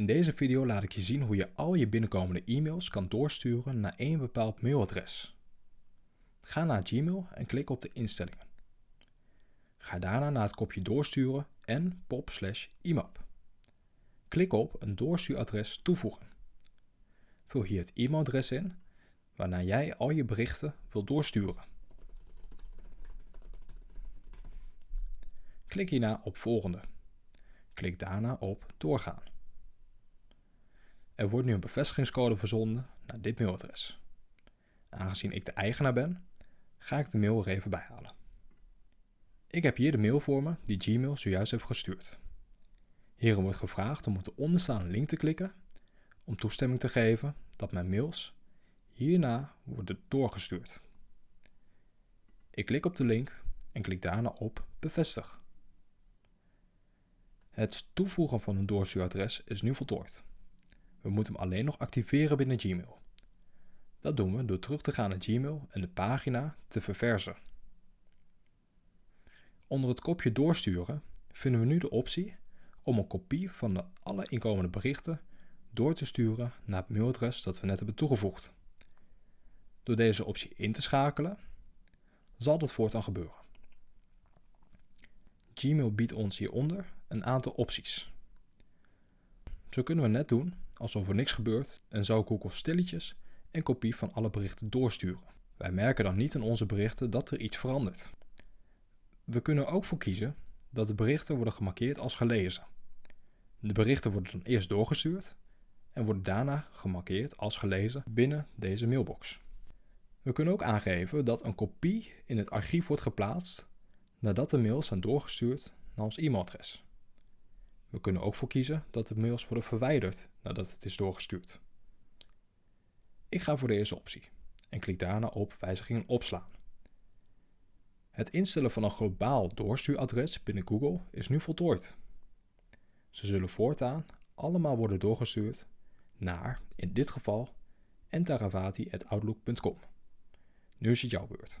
In deze video laat ik je zien hoe je al je binnenkomende e-mails kan doorsturen naar één bepaald mailadres. Ga naar Gmail en klik op de instellingen. Ga daarna naar het kopje doorsturen en pop slash IMAP. Klik op een doorstuuradres toevoegen. Vul hier het e-mailadres in waarna jij al je berichten wilt doorsturen. Klik hierna op volgende. Klik daarna op doorgaan. Er wordt nu een bevestigingscode verzonden naar dit mailadres. Aangezien ik de eigenaar ben, ga ik de mail er even bij halen. Ik heb hier de mail voor me die Gmail zojuist heeft gestuurd. Hierin wordt gevraagd om op de onderstaande link te klikken om toestemming te geven dat mijn mails hierna worden doorgestuurd. Ik klik op de link en klik daarna op bevestig. Het toevoegen van een doorstuuradres is nu voltooid. We moeten hem alleen nog activeren binnen Gmail. Dat doen we door terug te gaan naar Gmail en de pagina te verversen. Onder het kopje doorsturen vinden we nu de optie om een kopie van de alle inkomende berichten door te sturen naar het mailadres dat we net hebben toegevoegd. Door deze optie in te schakelen, zal dat voortaan gebeuren. Gmail biedt ons hieronder een aantal opties. Zo kunnen we net doen alsof er niks gebeurt en zou Google stilletjes een kopie van alle berichten doorsturen. Wij merken dan niet in onze berichten dat er iets verandert. We kunnen ook voor kiezen dat de berichten worden gemarkeerd als gelezen. De berichten worden dan eerst doorgestuurd en worden daarna gemarkeerd als gelezen binnen deze mailbox. We kunnen ook aangeven dat een kopie in het archief wordt geplaatst nadat de mails zijn doorgestuurd naar ons e-mailadres. We kunnen ook voor kiezen dat de mails worden verwijderd nadat het is doorgestuurd. Ik ga voor de eerste optie en klik daarna op wijzigingen opslaan. Het instellen van een globaal doorstuuradres binnen Google is nu voltooid. Ze zullen voortaan allemaal worden doorgestuurd naar, in dit geval, entaravati.outlook.com. Nu is het jouw beurt.